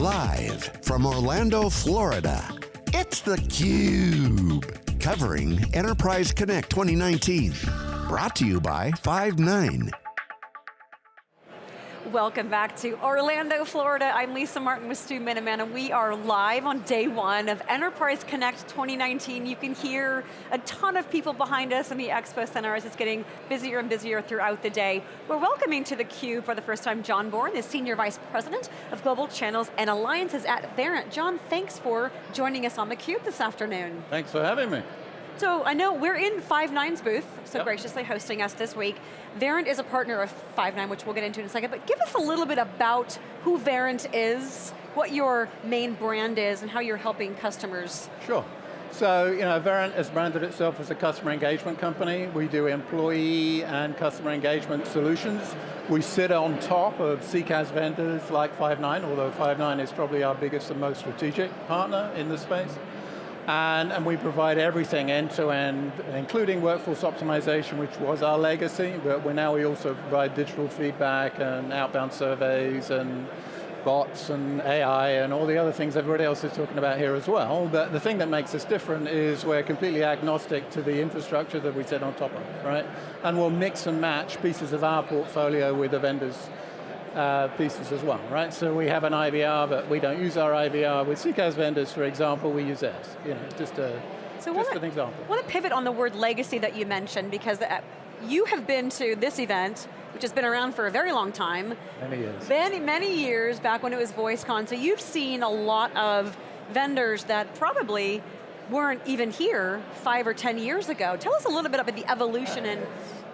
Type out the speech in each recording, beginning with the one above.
Live from Orlando, Florida, it's theCUBE. Covering Enterprise Connect 2019. Brought to you by Five9. Welcome back to Orlando, Florida. I'm Lisa Martin with Stu Miniman, and we are live on day one of Enterprise Connect 2019. You can hear a ton of people behind us in the Expo Center as it's getting busier and busier throughout the day. We're welcoming to theCUBE for the first time John Bourne, the Senior Vice President of Global Channels and Alliances at Verint. John, thanks for joining us on theCUBE this afternoon. Thanks for having me. So I know we're in Five9's booth, so yep. graciously hosting us this week. Verint is a partner of Five9, which we'll get into in a second, but give us a little bit about who Verint is, what your main brand is, and how you're helping customers. Sure. So, you know, Verint has branded itself as a customer engagement company. We do employee and customer engagement solutions. We sit on top of CCaaS vendors like Five9, although Five9 is probably our biggest and most strategic partner in the space. And, and we provide everything end to end, including workforce optimization, which was our legacy, but we now we also provide digital feedback and outbound surveys and bots and AI and all the other things everybody else is talking about here as well. But the thing that makes us different is we're completely agnostic to the infrastructure that we sit on top of, right? And we'll mix and match pieces of our portfolio with the vendors uh, pieces as well, right? So we have an IVR, but we don't use our IVR. With CCaaS vendors, for example, we use theirs. You know, just, a, so just an example. I want to pivot on the word legacy that you mentioned, because uh, you have been to this event, which has been around for a very long time. Many years. Many, many years, back when it was VoiceCon, so you've seen a lot of vendors that probably weren't even here five or 10 years ago. Tell us a little bit about the evolution and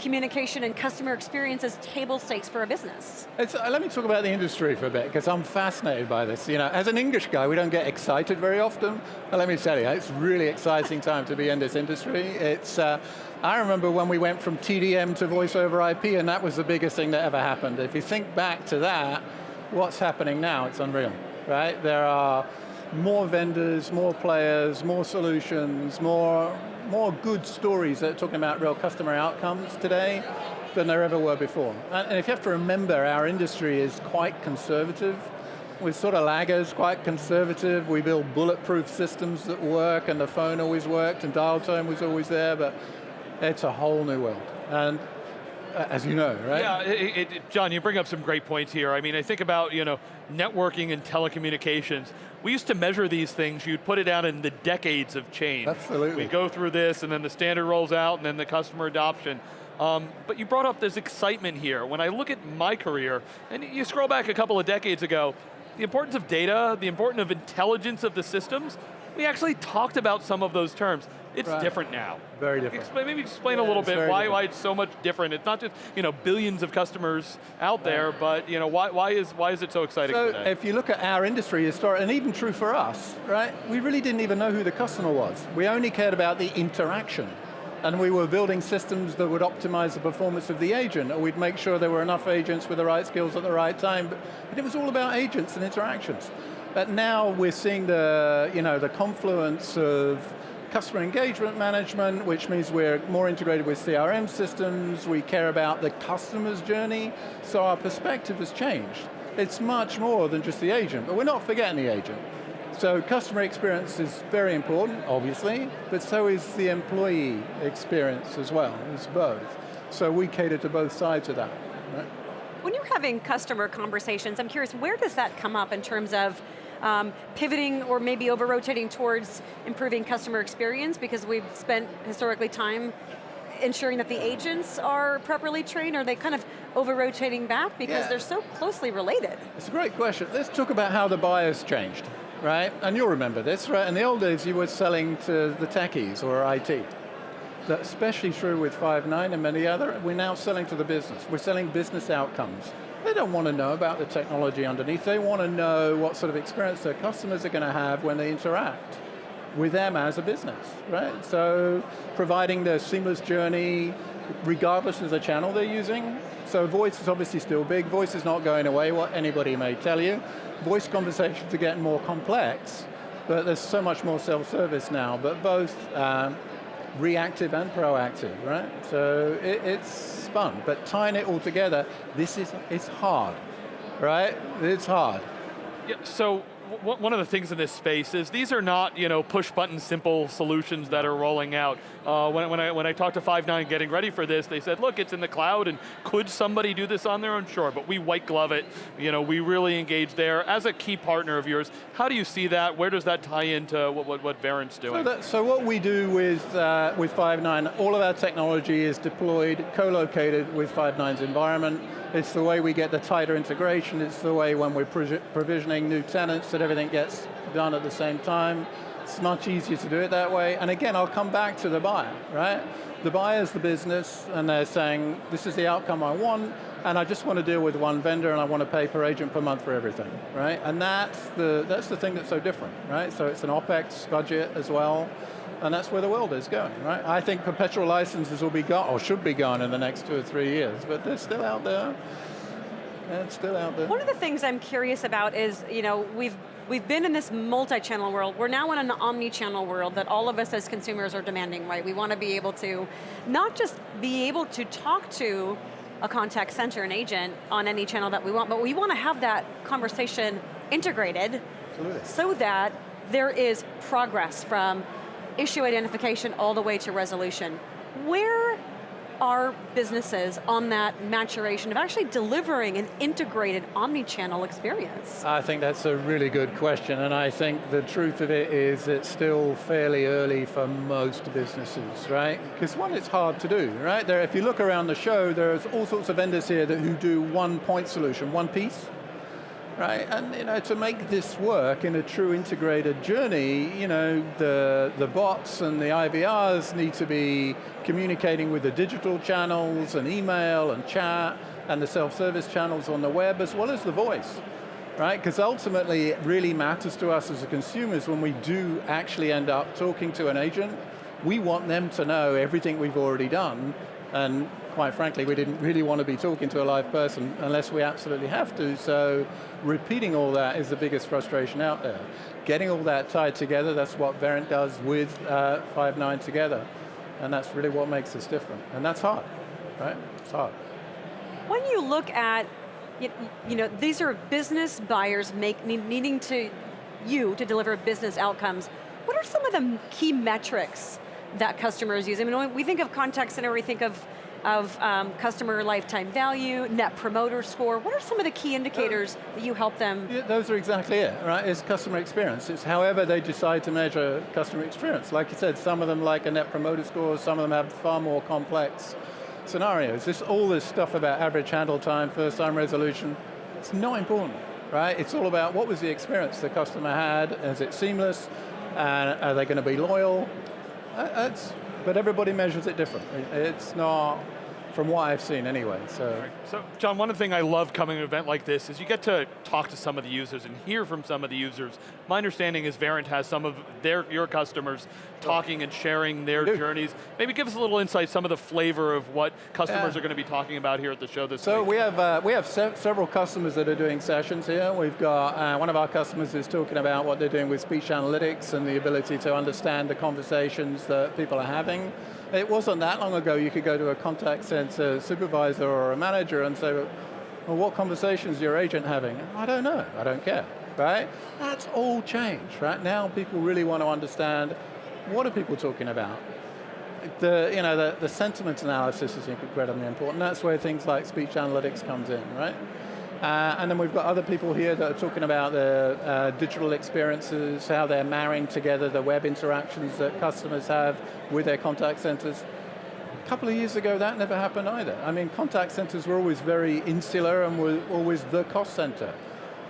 communication and customer experience as table stakes for a business. Uh, let me talk about the industry for a bit, because I'm fascinated by this. You know, as an English guy, we don't get excited very often, but let me tell you, it's really exciting time to be in this industry. It's, uh, I remember when we went from TDM to voice over IP, and that was the biggest thing that ever happened. If you think back to that, what's happening now, it's unreal, right? There are more vendors, more players, more solutions, more more good stories that are talking about real customer outcomes today than there ever were before. And if you have to remember, our industry is quite conservative. We're sort of laggers, quite conservative. We build bulletproof systems that work and the phone always worked and dial tone was always there, but it's a whole new world. And as you know, right? Yeah, it, it, John, you bring up some great points here. I mean, I think about you know networking and telecommunications. We used to measure these things, you'd put it down in the decades of change. Absolutely. We go through this, and then the standard rolls out, and then the customer adoption. Um, but you brought up this excitement here. When I look at my career, and you scroll back a couple of decades ago, the importance of data, the importance of intelligence of the systems, we actually talked about some of those terms. It's right. different now. Very different. Explain, maybe explain yeah, a little bit why, why it's so much different. It's not just you know billions of customers out right. there, but you know why, why is why is it so exciting so today? if you look at our industry history, and even true for us, right? We really didn't even know who the customer was. We only cared about the interaction. And we were building systems that would optimize the performance of the agent, or we'd make sure there were enough agents with the right skills at the right time. But it was all about agents and interactions. But now we're seeing the, you know, the confluence of customer engagement management, which means we're more integrated with CRM systems, we care about the customer's journey, so our perspective has changed. It's much more than just the agent, but we're not forgetting the agent. So customer experience is very important, obviously, but so is the employee experience as well, it's both. So we cater to both sides of that. Right? When you're having customer conversations, I'm curious, where does that come up in terms of um, pivoting or maybe over-rotating towards improving customer experience because we've spent historically time ensuring that the agents are properly trained, or are they kind of over-rotating back because yeah. they're so closely related? It's a great question. Let's talk about how the buyers changed, right? And you'll remember this, right? In the old days, you were selling to the techies or IT. That's especially true with Five9 and many other, we're now selling to the business. We're selling business outcomes. They don't want to know about the technology underneath. They want to know what sort of experience their customers are going to have when they interact with them as a business, right? So providing the seamless journey regardless of the channel they're using. So voice is obviously still big. Voice is not going away, what anybody may tell you. Voice conversations are getting more complex, but there's so much more self-service now, but both um, reactive and proactive, right? So it, it's fun, but tying it all together, this is, it's hard, right? It's hard. Yeah, so one of the things in this space is these are not you know push button simple solutions that are rolling out. Uh, when, when, I, when I talked to Five9 getting ready for this, they said, look, it's in the cloud and could somebody do this on their own? Sure, but we white glove it. You know, we really engage there. As a key partner of yours, how do you see that? Where does that tie into what, what, what Verint's doing? So, that, so what we do with, uh, with Five9, all of our technology is deployed, co-located with Five9's environment. It's the way we get the tighter integration. It's the way when we're provisioning new tenants that everything gets done at the same time. It's much easier to do it that way. And again, I'll come back to the buyer, right? The buyer's the business and they're saying, this is the outcome I want and I just want to deal with one vendor and I want to pay per agent per month for everything, right? And that's the, that's the thing that's so different, right? So it's an OpEx budget as well and that's where the world is going, right? I think perpetual licenses will be gone, or should be gone in the next two or three years, but they're still out there. It's still out there. One of the things I'm curious about is, you know, we've we've been in this multi-channel world. We're now in an omni-channel world that all of us as consumers are demanding, right? We want to be able to, not just be able to talk to a contact center, an agent, on any channel that we want, but we want to have that conversation integrated Absolutely. so that there is progress from issue identification all the way to resolution. Where are businesses on that maturation of actually delivering an integrated omni-channel experience? I think that's a really good question, and I think the truth of it is it's still fairly early for most businesses, right? Because one, it's hard to do, right? There, if you look around the show, there's all sorts of vendors here that who do one point solution, one piece, right? And you know, to make this work in a true integrated journey, you know, the, the bots and the IVRs need to be communicating with the digital channels and email and chat and the self-service channels on the web as well as the voice. Right, because ultimately it really matters to us as consumers when we do actually end up talking to an agent, we want them to know everything we've already done and quite frankly, we didn't really want to be talking to a live person unless we absolutely have to, so repeating all that is the biggest frustration out there. Getting all that tied together, that's what Verint does with uh, Five9 together, and that's really what makes us different, and that's hard, right? It's hard. When you look at, you know, these are business buyers make, needing to, you to deliver business outcomes, what are some of the key metrics that customers use? I mean, we think of contact center, we think of of um, customer lifetime value, net promoter score. What are some of the key indicators that you help them? Yeah, those are exactly it, right? It's customer experience. It's however they decide to measure customer experience. Like you said, some of them like a net promoter score, some of them have far more complex scenarios. This, all this stuff about average handle time, first time resolution, it's not important, right? It's all about what was the experience the customer had, is it seamless, and are they going to be loyal? That's, but everybody measures it differently. It's not, from what I've seen anyway, so. Right. So, John, one of the things I love coming to an event like this is you get to talk to some of the users and hear from some of the users. My understanding is Verint has some of their your customers talking and sharing their journeys. Maybe give us a little insight, some of the flavor of what customers are going to be talking about here at the show this so week. So we have, uh, we have se several customers that are doing sessions here. We've got, uh, one of our customers is talking about what they're doing with speech analytics and the ability to understand the conversations that people are having. It wasn't that long ago you could go to a contact center supervisor or a manager and say, well, what conversations is your agent having? I don't know, I don't care, right? That's all changed, right? Now people really want to understand what are people talking about? The, you know, the, the sentiment analysis is incredibly important. That's where things like speech analytics comes in, right? Uh, and then we've got other people here that are talking about the uh, digital experiences, how they're marrying together the web interactions that customers have with their contact centers. A couple of years ago, that never happened either. I mean, contact centers were always very insular and were always the cost center.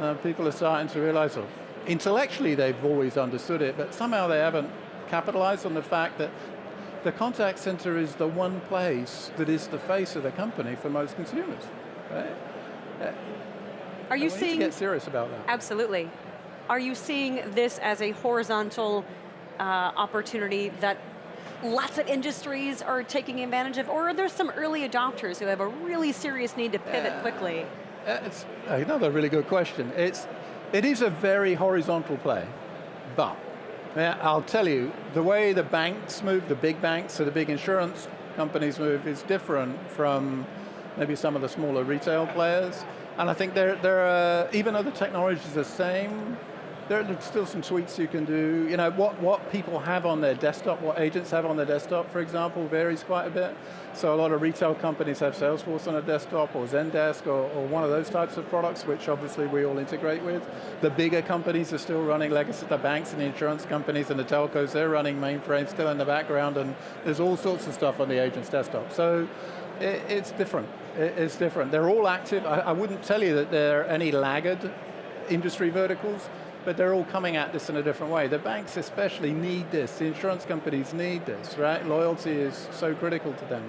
Uh, people are starting to realize, well, intellectually they've always understood it, but somehow they haven't capitalized on the fact that the contact center is the one place that is the face of the company for most consumers. Right? Are you seeing? get serious about that. Absolutely. Are you seeing this as a horizontal uh, opportunity that lots of industries are taking advantage of, or are there some early adopters who have a really serious need to pivot uh, quickly? It's another really good question. It's, it is a very horizontal play, but I'll tell you, the way the banks move, the big banks, so the big insurance companies move is different from maybe some of the smaller retail players. And I think there, there are, even though the technology is the same, there are still some tweaks you can do. You know, what, what people have on their desktop, what agents have on their desktop, for example, varies quite a bit. So a lot of retail companies have Salesforce on a desktop, or Zendesk, or, or one of those types of products, which obviously we all integrate with. The bigger companies are still running legacy, the banks and the insurance companies and the telcos, they're running mainframes still in the background, and there's all sorts of stuff on the agent's desktop. So it, it's different, it, it's different. They're all active, I, I wouldn't tell you that there are any laggard industry verticals, but they're all coming at this in a different way. The banks especially need this, the insurance companies need this, right? Loyalty is so critical to them.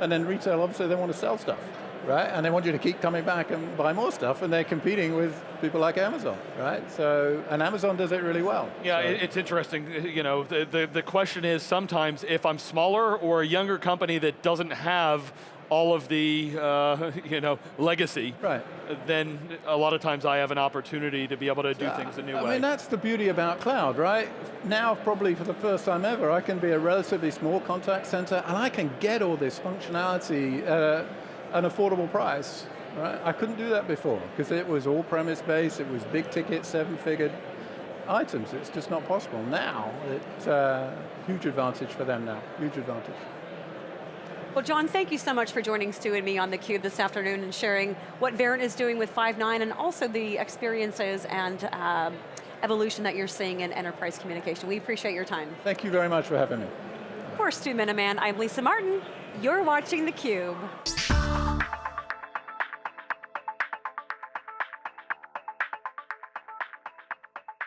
And then retail, obviously they want to sell stuff, right? And they want you to keep coming back and buy more stuff, and they're competing with people like Amazon, right? So, and Amazon does it really well. Yeah, so. it's interesting, you know, the, the, the question is sometimes if I'm smaller or a younger company that doesn't have all of the uh, you know legacy, right. then a lot of times I have an opportunity to be able to do yeah, things a new I way. I mean, that's the beauty about cloud, right? Now, probably for the first time ever, I can be a relatively small contact center and I can get all this functionality at an affordable price, right? I couldn't do that before because it was all premise based, it was big ticket, seven figured items. It's just not possible. Now, it's a uh, huge advantage for them now, huge advantage. Well, John, thank you so much for joining Stu and me on theCUBE this afternoon and sharing what Verint is doing with Five9 and also the experiences and um, evolution that you're seeing in enterprise communication. We appreciate your time. Thank you very much for having me. For Stu Miniman, I'm Lisa Martin. You're watching theCUBE.